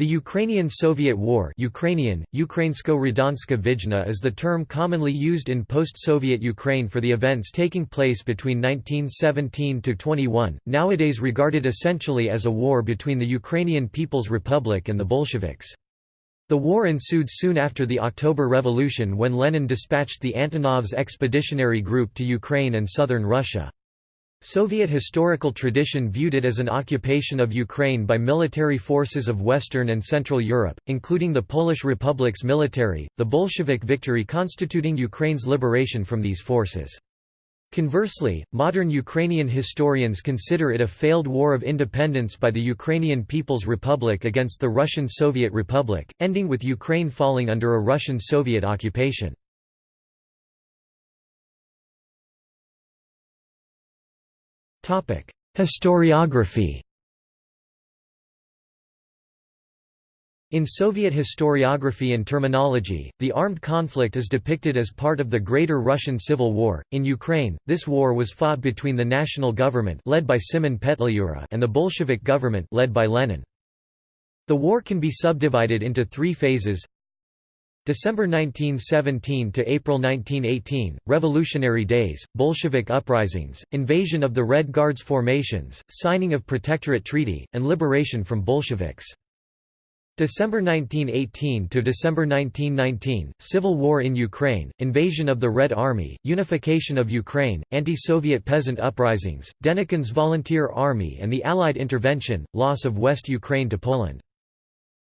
The Ukrainian-Soviet War Ukrainian, Vijna is the term commonly used in post-Soviet Ukraine for the events taking place between 1917–21, nowadays regarded essentially as a war between the Ukrainian People's Republic and the Bolsheviks. The war ensued soon after the October Revolution when Lenin dispatched the Antonov's expeditionary group to Ukraine and southern Russia. Soviet historical tradition viewed it as an occupation of Ukraine by military forces of Western and Central Europe, including the Polish Republic's military, the Bolshevik victory constituting Ukraine's liberation from these forces. Conversely, modern Ukrainian historians consider it a failed war of independence by the Ukrainian People's Republic against the Russian Soviet Republic, ending with Ukraine falling under a Russian Soviet occupation. Historiography In Soviet historiography and terminology, the armed conflict is depicted as part of the Greater Russian Civil War. In Ukraine, this war was fought between the national government led by Simon Petliura and the Bolshevik government led by Lenin. The war can be subdivided into three phases December 1917 to April 1918, Revolutionary Days, Bolshevik uprisings, invasion of the Red Guards formations, signing of Protectorate Treaty, and liberation from Bolsheviks. December 1918 to December 1919, Civil War in Ukraine, invasion of the Red Army, unification of Ukraine, anti-Soviet peasant uprisings, Denikin's Volunteer Army and the Allied intervention, loss of West Ukraine to Poland.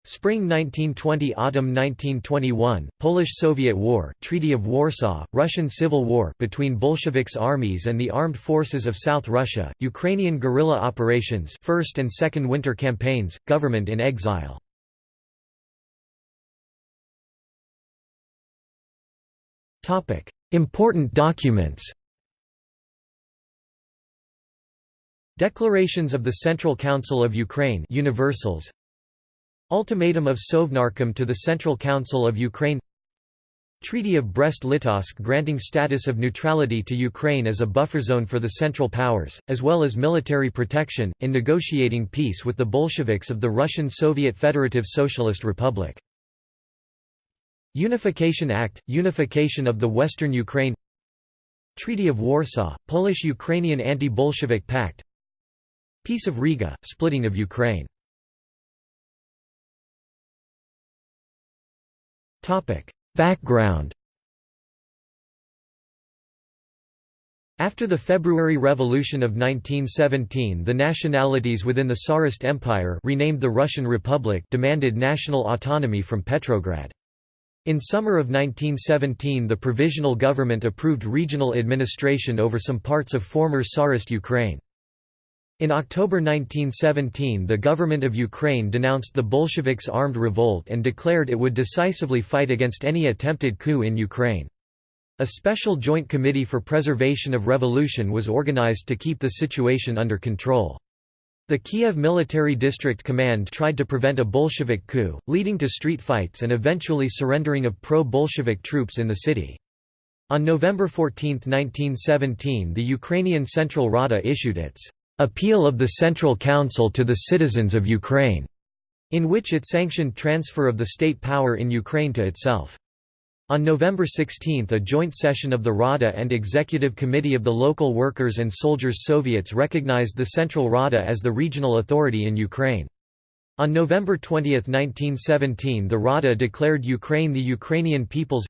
Spring 1920 Autumn 1921, Polish–Soviet War Treaty of Warsaw, Russian Civil War between Bolsheviks armies and the armed forces of South Russia, Ukrainian guerrilla operations First and Second Winter Campaigns, government in exile. Important documents. Declarations of the Central Council of Ukraine Universals Ultimatum of Sovnarkom to the Central Council of Ukraine. Treaty of Brest-Litovsk granting status of neutrality to Ukraine as a buffer zone for the Central Powers, as well as military protection, in negotiating peace with the Bolsheviks of the Russian Soviet Federative Socialist Republic. Unification Act – Unification of the Western Ukraine. Treaty of Warsaw – Polish-Ukrainian Anti-Bolshevik Pact. Peace of Riga – Splitting of Ukraine Background After the February Revolution of 1917 the nationalities within the Tsarist Empire renamed the Russian Republic demanded national autonomy from Petrograd. In summer of 1917 the provisional government approved regional administration over some parts of former Tsarist Ukraine. In October 1917 the government of Ukraine denounced the Bolsheviks' armed revolt and declared it would decisively fight against any attempted coup in Ukraine. A special joint committee for preservation of revolution was organized to keep the situation under control. The Kiev Military District Command tried to prevent a Bolshevik coup, leading to street fights and eventually surrendering of pro-Bolshevik troops in the city. On November 14, 1917 the Ukrainian Central Rada issued its Appeal of the Central Council to the Citizens of Ukraine, in which it sanctioned transfer of the state power in Ukraine to itself. On November 16 a joint session of the Rada and Executive Committee of the Local Workers' and Soldiers' Soviets recognized the Central Rada as the regional authority in Ukraine. On November 20, 1917 the Rada declared Ukraine the Ukrainian People's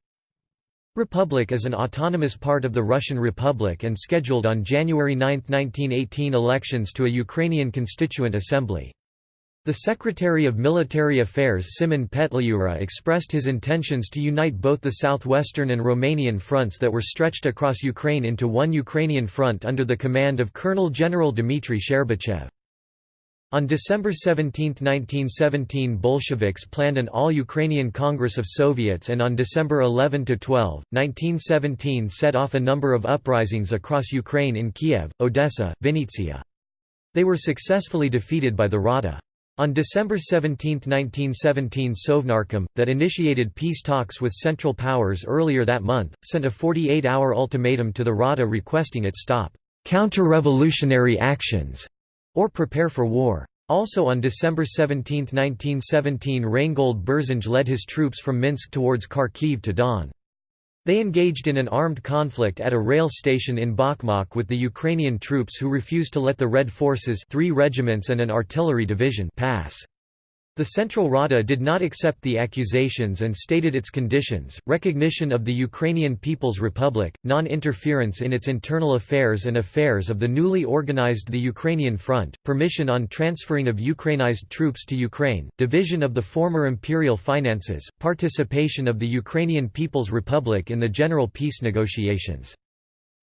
Republic is an autonomous part of the Russian Republic and scheduled on January 9, 1918 elections to a Ukrainian Constituent Assembly. The Secretary of Military Affairs Simon Petliura expressed his intentions to unite both the southwestern and Romanian fronts that were stretched across Ukraine into one Ukrainian front under the command of Colonel General Dmitry Shcherbachev. On December 17, 1917 Bolsheviks planned an all-Ukrainian Congress of Soviets and on December 11–12, 1917 set off a number of uprisings across Ukraine in Kiev, Odessa, Vinnytsia. They were successfully defeated by the Rada. On December 17, 1917 Sovnarkom, that initiated peace talks with Central Powers earlier that month, sent a 48-hour ultimatum to the Rada requesting it stop counter-revolutionary actions or prepare for war. Also on December 17, 1917 Reingold Berzinge led his troops from Minsk towards Kharkiv to Don. They engaged in an armed conflict at a rail station in Bakhmach with the Ukrainian troops who refused to let the Red Forces three regiments and an artillery division pass. The Central Rada did not accept the accusations and stated its conditions, recognition of the Ukrainian People's Republic, non-interference in its internal affairs and affairs of the newly organized the Ukrainian Front, permission on transferring of Ukrainized troops to Ukraine, division of the former imperial finances, participation of the Ukrainian People's Republic in the general peace negotiations.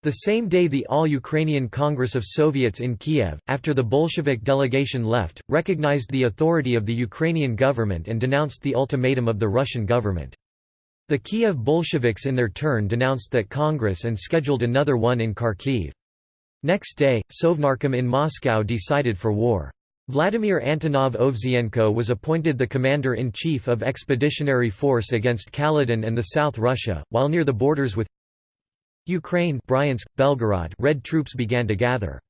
The same day the All-Ukrainian Congress of Soviets in Kiev, after the Bolshevik delegation left, recognized the authority of the Ukrainian government and denounced the ultimatum of the Russian government. The Kiev Bolsheviks in their turn denounced that Congress and scheduled another one in Kharkiv. Next day, Sovnarkom in Moscow decided for war. Vladimir Antonov Ovsienko was appointed the commander-in-chief of Expeditionary Force against Kaledin and the South Russia, while near the borders with Ukraine Bryansk, Belgorod red troops began to gather.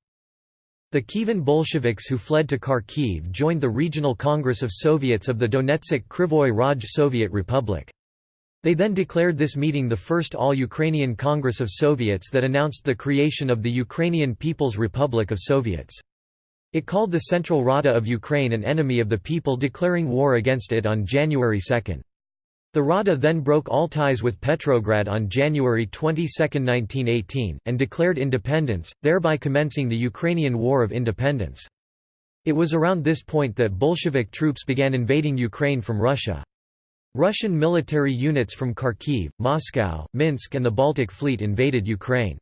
The Kievan Bolsheviks who fled to Kharkiv joined the Regional Congress of Soviets of the Donetsk Krivoy Raj Soviet Republic. They then declared this meeting the first all-Ukrainian Congress of Soviets that announced the creation of the Ukrainian People's Republic of Soviets. It called the Central Rada of Ukraine an enemy of the people declaring war against it on January 2. The Rada then broke all ties with Petrograd on January 22, 1918, and declared independence, thereby commencing the Ukrainian War of Independence. It was around this point that Bolshevik troops began invading Ukraine from Russia. Russian military units from Kharkiv, Moscow, Minsk and the Baltic Fleet invaded Ukraine.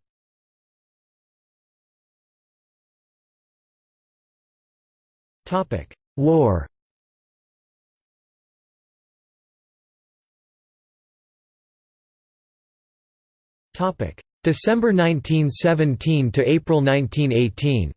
War December 1917 to April 1918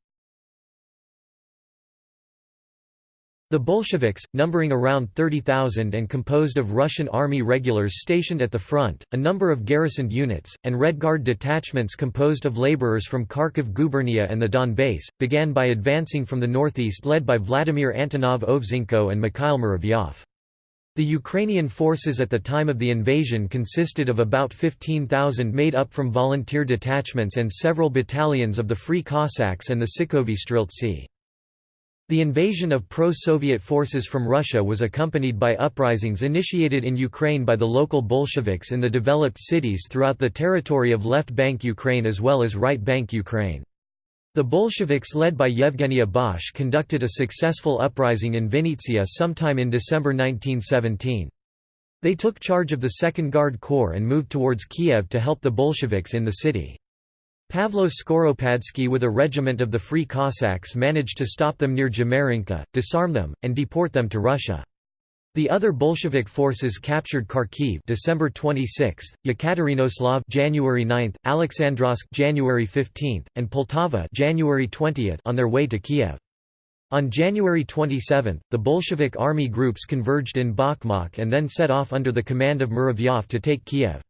The Bolsheviks, numbering around 30,000 and composed of Russian army regulars stationed at the front, a number of garrisoned units, and Red Guard detachments composed of laborers from Kharkiv gubernia and the Donbass, began by advancing from the northeast led by Vladimir Antonov Ovsienko and Mikhail Muravyov. The Ukrainian forces at the time of the invasion consisted of about 15,000 made up from volunteer detachments and several battalions of the Free Cossacks and the Sikovyi Streltsi. The invasion of pro-Soviet forces from Russia was accompanied by uprisings initiated in Ukraine by the local Bolsheviks in the developed cities throughout the territory of Left Bank Ukraine as well as Right Bank Ukraine. The Bolsheviks led by Yevgenia Bosch conducted a successful uprising in Vinnytsia sometime in December 1917. They took charge of the 2nd Guard Corps and moved towards Kiev to help the Bolsheviks in the city. Pavlo Skoropadsky with a regiment of the Free Cossacks managed to stop them near Jmerinka, disarm them, and deport them to Russia. The other Bolshevik forces captured Kharkiv December 26, Yekaterinoslav January 9, Alexandrovsk January 15, and Poltava January 20 on their way to Kiev. On January 27, the Bolshevik army groups converged in Bakhmach and then set off under the command of Muravyov to take Kiev.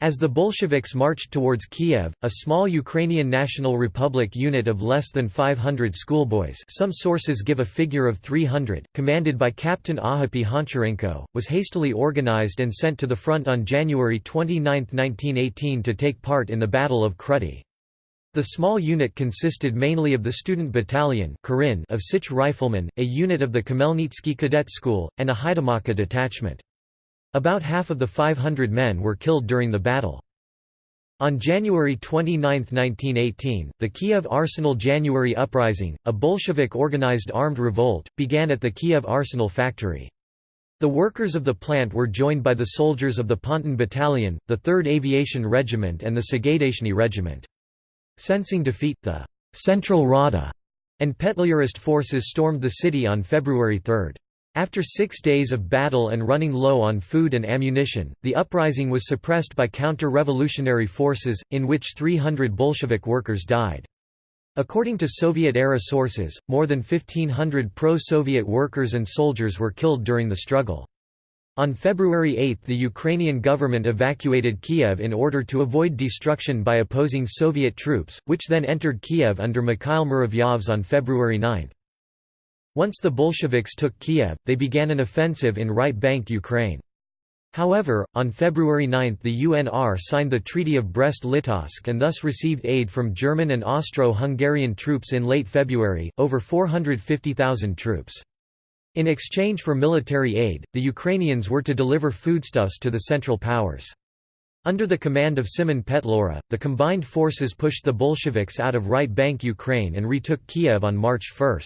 As the Bolsheviks marched towards Kiev, a small Ukrainian National Republic unit of less than 500 schoolboys some sources give a figure of 300, commanded by Captain Ahapi Honcharenko, was hastily organized and sent to the front on January 29, 1918 to take part in the Battle of Kruty. The small unit consisted mainly of the Student Battalion of Sich Riflemen, a unit of the Khmelnytsky Cadet School, and a Haidamaka detachment. About half of the 500 men were killed during the battle. On January 29, 1918, the Kiev Arsenal January Uprising, a Bolshevik-organized armed revolt, began at the Kiev Arsenal factory. The workers of the plant were joined by the soldiers of the Ponton Battalion, the 3rd Aviation Regiment and the Sahaidachny Regiment. Sensing defeat, the Central Rada and Petliurist forces stormed the city on February 3. After six days of battle and running low on food and ammunition, the uprising was suppressed by counter-revolutionary forces, in which 300 Bolshevik workers died. According to Soviet-era sources, more than 1,500 pro-Soviet workers and soldiers were killed during the struggle. On February 8 the Ukrainian government evacuated Kiev in order to avoid destruction by opposing Soviet troops, which then entered Kiev under Mikhail Muravyovs on February 9. Once the Bolsheviks took Kiev, they began an offensive in right bank Ukraine. However, on February 9 the UNR signed the Treaty of Brest-Litovsk and thus received aid from German and Austro-Hungarian troops in late February, over 450,000 troops. In exchange for military aid, the Ukrainians were to deliver foodstuffs to the Central Powers. Under the command of Simon Petlura, the combined forces pushed the Bolsheviks out of right bank Ukraine and retook Kiev on March 1.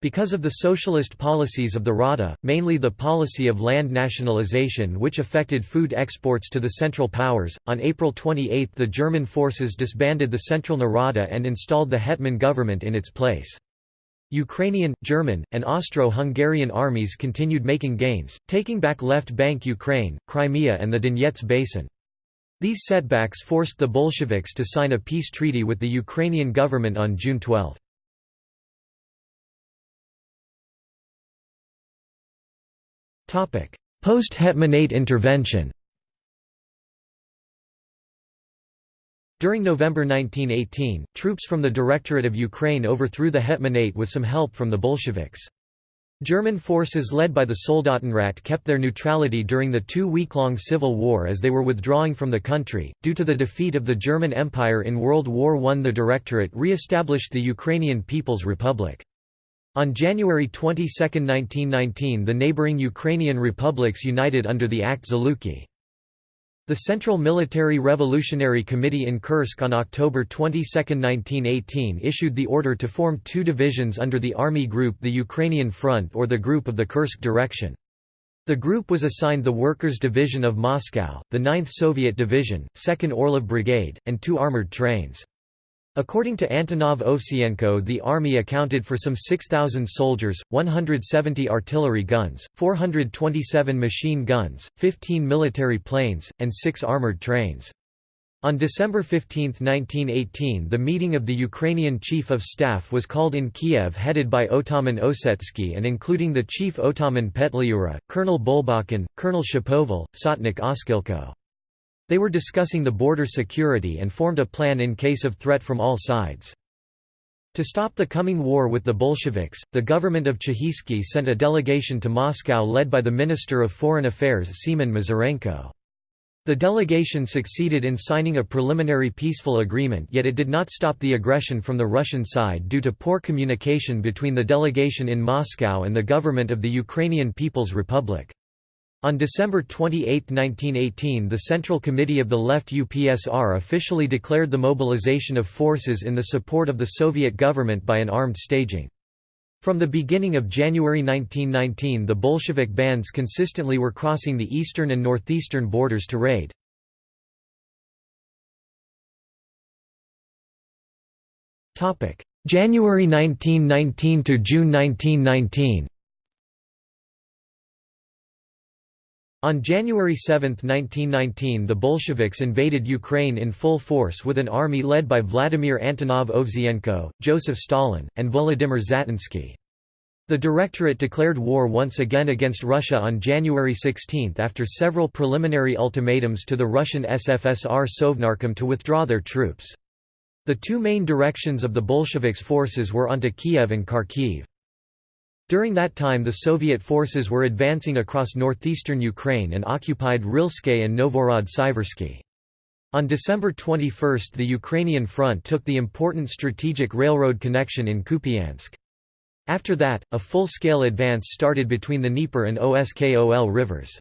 Because of the socialist policies of the Rada, mainly the policy of land nationalization which affected food exports to the Central Powers, on April 28 the German forces disbanded the Central Narada and installed the Hetman government in its place. Ukrainian, German, and Austro-Hungarian armies continued making gains, taking back left bank Ukraine, Crimea and the Donets Basin. These setbacks forced the Bolsheviks to sign a peace treaty with the Ukrainian government on June 12. Post-Hetmanate intervention During November 1918, troops from the Directorate of Ukraine overthrew the Hetmanate with some help from the Bolsheviks. German forces led by the Soldatenrat kept their neutrality during the two-week-long civil war as they were withdrawing from the country. Due to the defeat of the German Empire in World War I the Directorate re-established the Ukrainian People's Republic. On January 22, 1919 the neighboring Ukrainian republics united under the Act Zluky. The Central Military Revolutionary Committee in Kursk on October 22, 1918 issued the order to form two divisions under the Army Group the Ukrainian Front or the Group of the Kursk Direction. The group was assigned the Workers' Division of Moscow, the 9th Soviet Division, 2nd Orlov Brigade, and two armored trains. According to Antonov Ovsienko the army accounted for some 6,000 soldiers, 170 artillery guns, 427 machine guns, 15 military planes, and 6 armored trains. On December 15, 1918 the meeting of the Ukrainian Chief of Staff was called in Kiev headed by Otaman Osetsky and including the Chief Otaman Petliura, Colonel Bolbochan, Colonel Shapoval, Sotnik Oskilko. They were discussing the border security and formed a plan in case of threat from all sides. To stop the coming war with the Bolsheviks, the government of Chekhivsky sent a delegation to Moscow led by the Minister of Foreign Affairs Semen Mazurenko. The delegation succeeded in signing a preliminary peaceful agreement yet it did not stop the aggression from the Russian side due to poor communication between the delegation in Moscow and the government of the Ukrainian People's Republic. On December 28, 1918 the Central Committee of the Left UPSR officially declared the mobilization of forces in the support of the Soviet government by an armed staging. From the beginning of January 1919 the Bolshevik bands consistently were crossing the eastern and northeastern borders to raid. January 1919 to June 1919 On January 7, 1919 the Bolsheviks invaded Ukraine in full force with an army led by Vladimir Antonov Ovsienko, Joseph Stalin, and Volodymyr Zatonsky. The Directorate declared war once again against Russia on January 16 after several preliminary ultimatums to the Russian SFSR Sovnarkom to withdraw their troops. The two main directions of the Bolsheviks' forces were onto Kiev and Kharkiv. During that time the Soviet forces were advancing across northeastern Ukraine and occupied Rilske and Novhorod-Siversky. On December 21 the Ukrainian front took the important strategic railroad connection in Kupiansk. After that, a full-scale advance started between the Dnieper and Oskol rivers.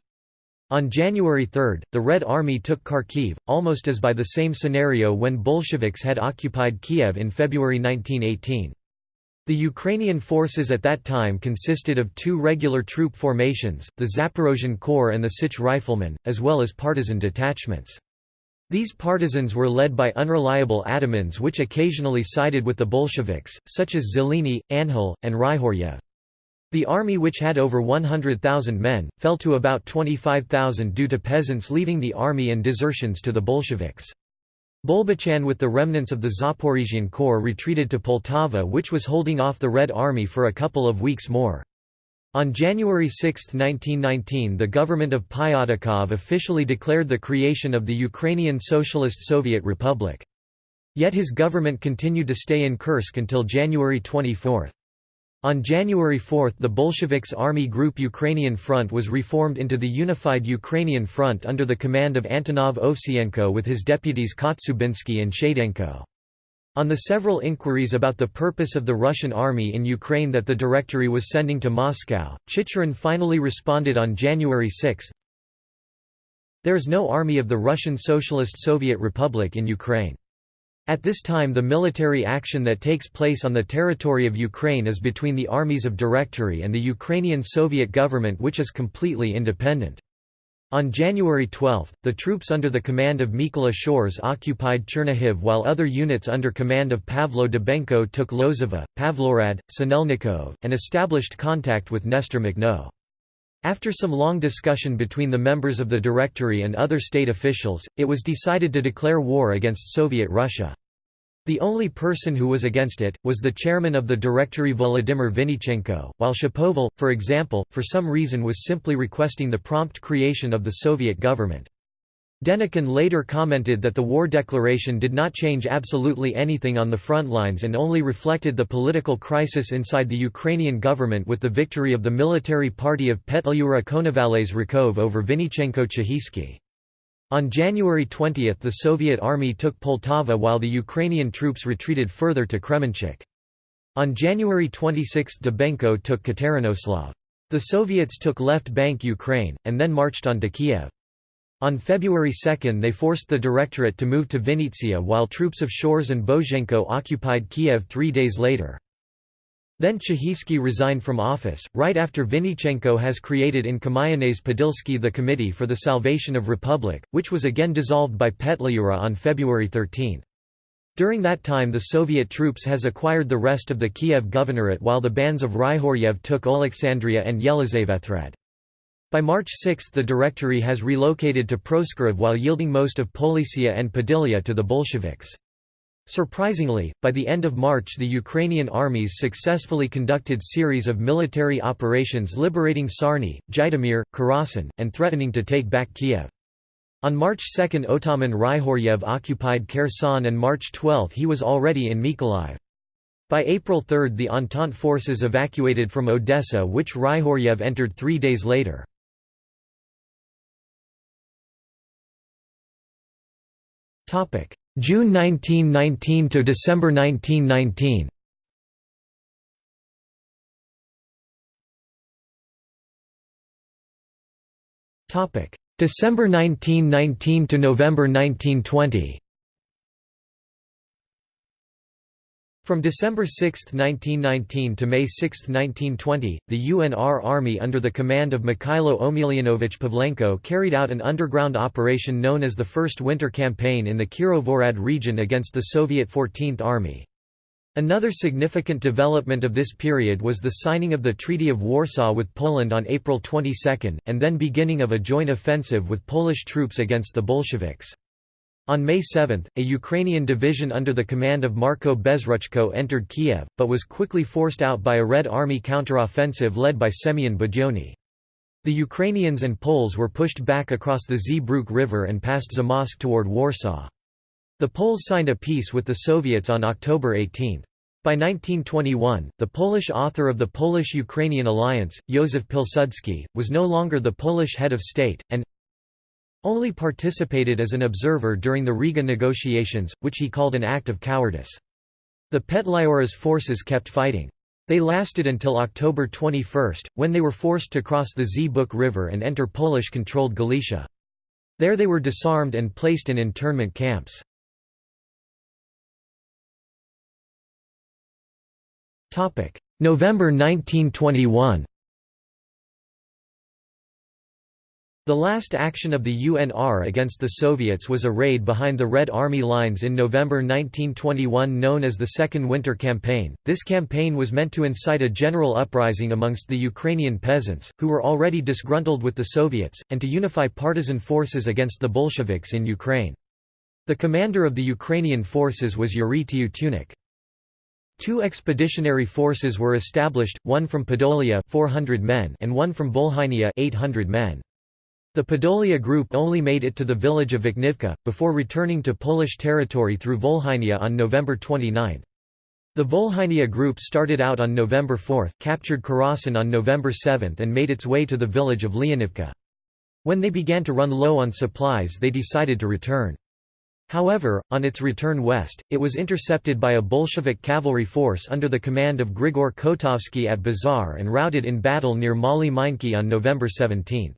On January 3, the Red Army took Kharkiv, almost as by the same scenario when Bolsheviks had occupied Kiev in February 1918. The Ukrainian forces at that time consisted of two regular troop formations, the Zaporozhian Corps and the Sich Riflemen, as well as partisan detachments. These partisans were led by unreliable atamans which occasionally sided with the Bolsheviks, such as Zeleny, Anhel, and Ryhoryev. The army which had over 100,000 men, fell to about 25,000 due to peasants leaving the army and desertions to the Bolsheviks. Bolbochan with the remnants of the Zaporizhian Corps retreated to Poltava which was holding off the Red Army for a couple of weeks more. On January 6, 1919 the government of Pyatakov officially declared the creation of the Ukrainian Socialist Soviet Republic. Yet his government continued to stay in Kursk until January 24. On January 4 the Bolsheviks' army group Ukrainian Front was reformed into the Unified Ukrainian Front under the command of Antonov Ovsienko with his deputies Kotsiubinsky and Shchadenko. On the several inquiries about the purpose of the Russian army in Ukraine that the Directory was sending to Moscow, Chicherin finally responded on January 6, There is no army of the Russian Socialist Soviet Republic in Ukraine. At this time the military action that takes place on the territory of Ukraine is between the armies of Directory and the Ukrainian Soviet government which is completely independent. On January 12, the troops under the command of Mykola Shchors occupied Chernihiv while other units under command of Pavlo Dybenko took Lozova, Pavlohrad, Sinelnikov, and established contact with Nestor Makhno. After some long discussion between the members of the Directory and other state officials, it was decided to declare war against Soviet Russia. The only person who was against it, was the chairman of the Directory Volodymyr Vynnychenko, while Shapoval, for example, for some reason was simply requesting the prompt creation of the Soviet government. Denikin later commented that the war declaration did not change absolutely anything on the front lines and only reflected the political crisis inside the Ukrainian government with the victory of the military party of Petlyura Konovalets Rykov over Vynnychenko Chekhivsky. On January 20 the Soviet army took Poltava while the Ukrainian troops retreated further to Kremenchuk. On January 26 Dybenko took Katerinoslav. The Soviets took left bank Ukraine, and then marched on to Kiev. On February 2 they forced the Directorate to move to Vinnytsia while troops of Shchors and Bozhenko occupied Kiev three days later. Then Chekhivsky resigned from office, right after Vynnychenko has created in Kamianets Podilsky the Committee for the Salvation of Republic, which was again dissolved by Petliura on February 13. During that time the Soviet troops has acquired the rest of the Kiev governorate while the bands of Ryhoryev took Alexandria and Yelizavethrad. By March 6 the Directory has relocated to Proskurov while yielding most of Polisia and Podillia to the Bolsheviks. Surprisingly, by the end of March the Ukrainian armies successfully conducted series of military operations liberating Sarny, Zhytomyr, Kherson, and threatening to take back Kiev. On March 2 Otaman Ryhoryev occupied Kherson and March 12 he was already in Mykolaiv. By April 3 the Entente forces evacuated from Odessa which Ryhoryev entered three days later. Topic: June 1919 to December 1919. Topic: December 1919 to November 1920. From December 6, 1919 to May 6, 1920, the UNR Army under the command of Mikhailo Omelianovich Pavlenko carried out an underground operation known as the First Winter Campaign in the Kirovohrad region against the Soviet 14th Army. Another significant development of this period was the signing of the Treaty of Warsaw with Poland on April 22, and then beginning of a joint offensive with Polish troops against the Bolsheviks. On May 7, a Ukrainian division under the command of Marko Bezruchko entered Kiev, but was quickly forced out by a Red Army counteroffensive led by Semyon Budyonny. The Ukrainians and Poles were pushed back across the Zbruch River and past Zamosk toward Warsaw. The Poles signed a peace with the Soviets on October 18. By 1921, the Polish author of the Polish-Ukrainian alliance, Józef Pilsudski, was no longer the Polish head of state, and, only participated as an observer during the Riga negotiations, which he called an act of cowardice. The Petliura's forces kept fighting. They lasted until October 21, when they were forced to cross the Zbuk River and enter Polish-controlled Galicia. There they were disarmed and placed in internment camps. November 1921 The last action of the UNR against the Soviets was a raid behind the Red Army lines in November 1921 known as the Second Winter Campaign. This campaign was meant to incite a general uprising amongst the Ukrainian peasants, who were already disgruntled with the Soviets, and to unify partisan forces against the Bolsheviks in Ukraine. The commander of the Ukrainian forces was Yuri Tyutyunnyk. Two expeditionary forces were established, one from Podolia 400 men and one from Volhynia 800 men. The Podolia group only made it to the village of Vikhnivka, before returning to Polish territory through Volhynia on November 29. The Volhynia Group started out on November 4, captured Karasin on November 7 and made its way to the village of Leonivka. When they began to run low on supplies they decided to return. However, on its return west, it was intercepted by a Bolshevik cavalry force under the command of Grigor Kotovsky at Bazar and routed in battle near Mali Minki on November 17.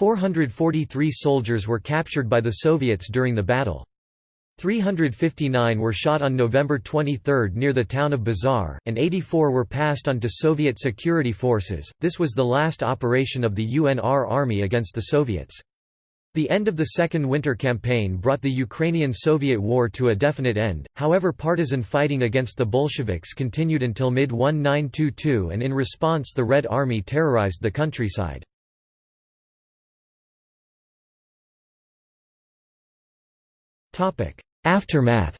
443 soldiers were captured by the Soviets during the battle. 359 were shot on November 23 near the town of Bazar, and 84 were passed on to Soviet security forces. This was the last operation of the UNR army against the Soviets. The end of the Second Winter Campaign brought the Ukrainian-Soviet war to a definite end, however partisan fighting against the Bolsheviks continued until mid-1922 and in response the Red Army terrorized the countryside. Aftermath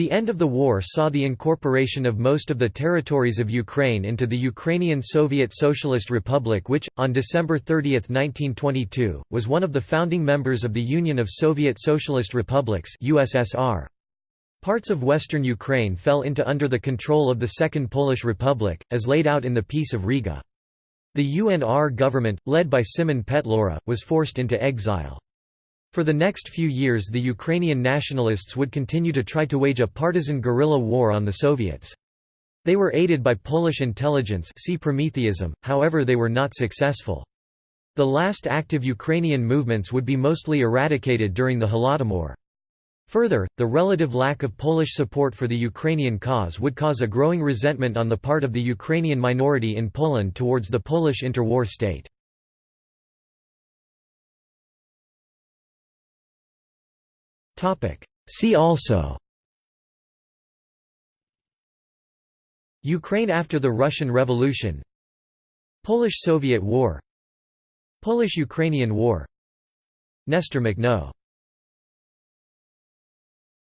The end of the war saw the incorporation of most of the territories of Ukraine into the Ukrainian Soviet Socialist Republic which, on December 30, 1922, was one of the founding members of the Union of Soviet Socialist Republics USSR. Parts of western Ukraine fell into under the control of the Second Polish Republic, as laid out in the Peace of Riga. The UNR government, led by Simon Petlura, was forced into exile. For the next few years the Ukrainian nationalists would continue to try to wage a partisan guerrilla war on the Soviets. They were aided by Polish intelligence see Prometheism, however they were not successful. The last active Ukrainian movements would be mostly eradicated during the Holodomor. Further, the relative lack of Polish support for the Ukrainian cause would cause a growing resentment on the part of the Ukrainian minority in Poland towards the Polish interwar state. See also Ukraine after the Russian Revolution Polish–Soviet War Polish–Ukrainian War Nestor Makhno